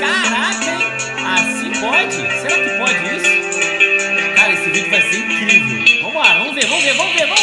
Caraca, hein? Assim pode? Será que pode isso? Cara, esse vídeo vai ser incrível. Vamos lá, vamos ver, vamos ver, vamos ver, vamos ver!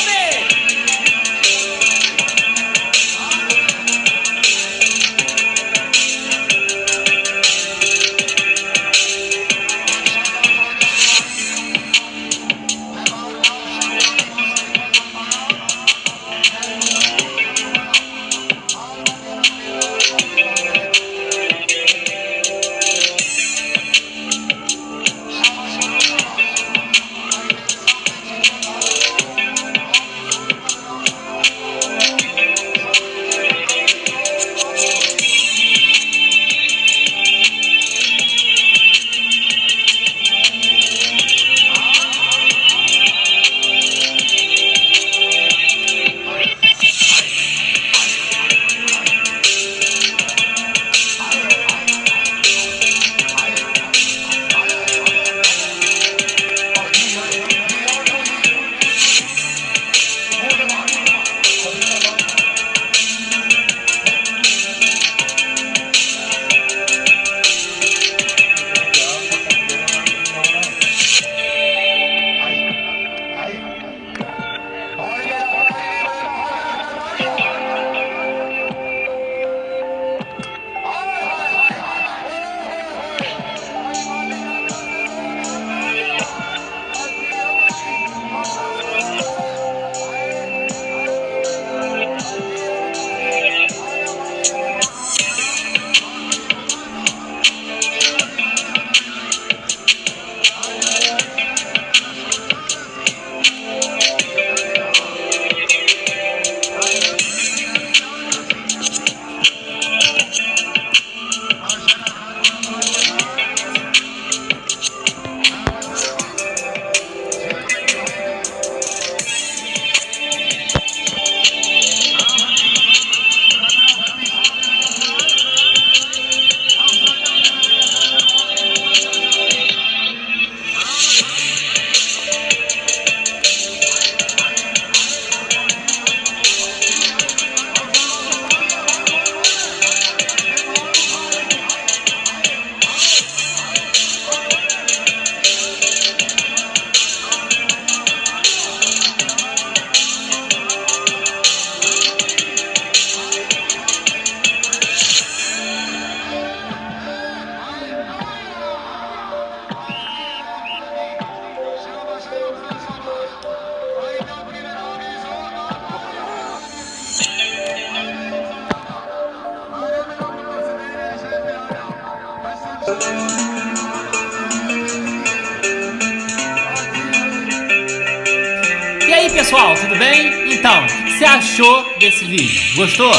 E aí pessoal, tudo bem? Então, o que você achou desse vídeo? Gostou?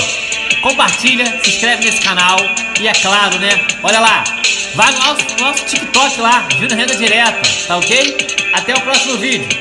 Compartilha, se inscreve nesse canal e é claro, né? Olha lá, vai no nosso, no nosso TikTok lá, Júnior Renda Direta, tá ok? Até o próximo vídeo.